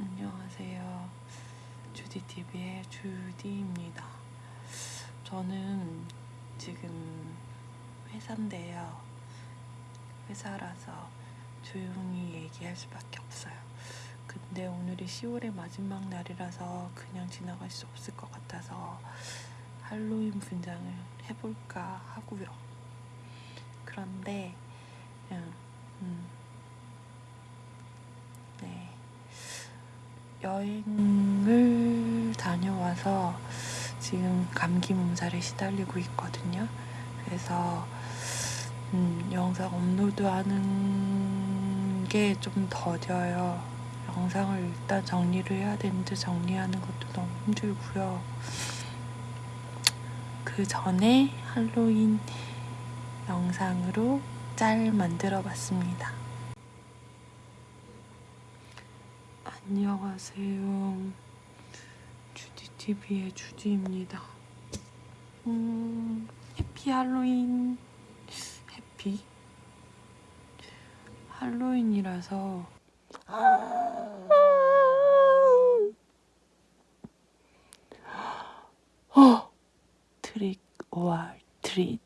안녕하세요. 주디TV의 주디입니다. 저는 지금 회사인데요. 회사라서 조용히 얘기할 수밖에 없어요. 근데 오늘이 10월의 마지막 날이라서 그냥 지나갈 수 없을 것 같아서 할로윈 분장을 해볼까 하고요. 그런데, 그냥, 음, 여행을 다녀와서 지금 감기 몸살에 시달리고 있거든요. 그래서 음, 영상 업로드 하는 게 좀 더뎌요. 영상을 일단 정리를 해야 되는데 정리하는 것도 너무 힘들고요. 그 전에 할로윈 영상으로 짤 만들어 봤습니다. 안녕하세요. 주디TV의 주디입니다. 음, 해피 할로윈. 해피? 할로윈이라서. 어! trick or treat.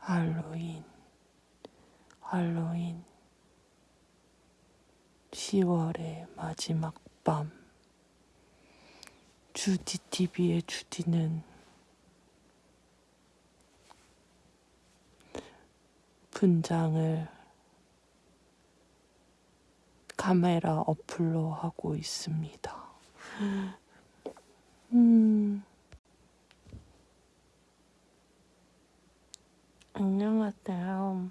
할로윈. 할로윈. 10월의 마지막 밤. 주디 TV의 주디는 분장을 카메라 어플로 하고 있습니다. 음. 안녕하세요.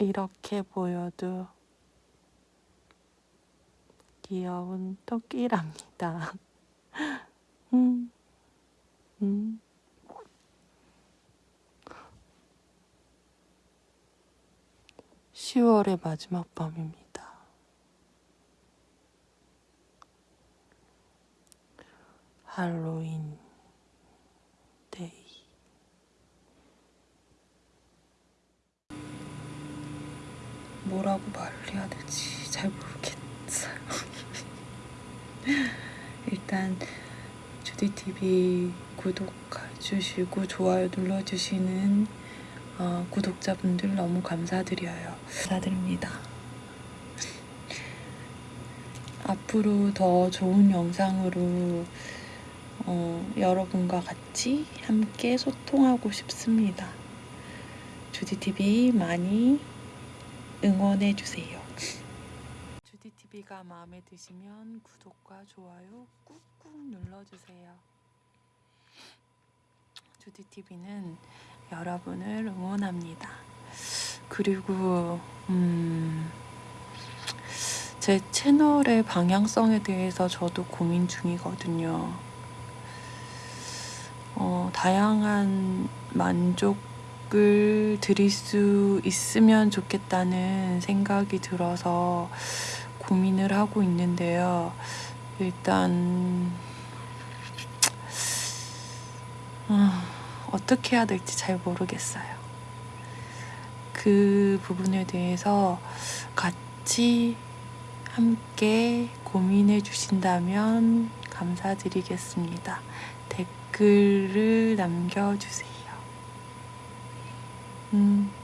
이렇게 보여도 귀여운 토끼랍니다. 음, 음. (10월의) 마지막 밤입니다. 할로윈 데이 뭐라고 말을 해야 될지 잘 모르겠어요. 일단 주디TV 구독해주시고 좋아요 눌러주시는 어, 구독자분들 너무 감사드려요. 감사드립니다. 앞으로 더 좋은 영상으로 어, 여러분과 같이 함께 소통하고 싶습니다. 주디TV 많이 응원해주세요. 주디TV가 마음에 드시면 구독과 좋아요 꾹꾹 눌러주세요. 주디TV는 여러분을 응원합니다. 그리고 음, 제 채널의 방향성에 대해서 저도 고민 중이거든요. 어, 다양한 만족을 드릴 수 있으면 좋겠다는 생각이 들어서 고민을 하고 있는데요. 일단 아, 어떻게 해야 될지 잘 모르겠어요. 그 부분에 대해서 같이 함께 고민해 주신다면 감사드리겠습니다. 댓글을 남겨주세요. 음.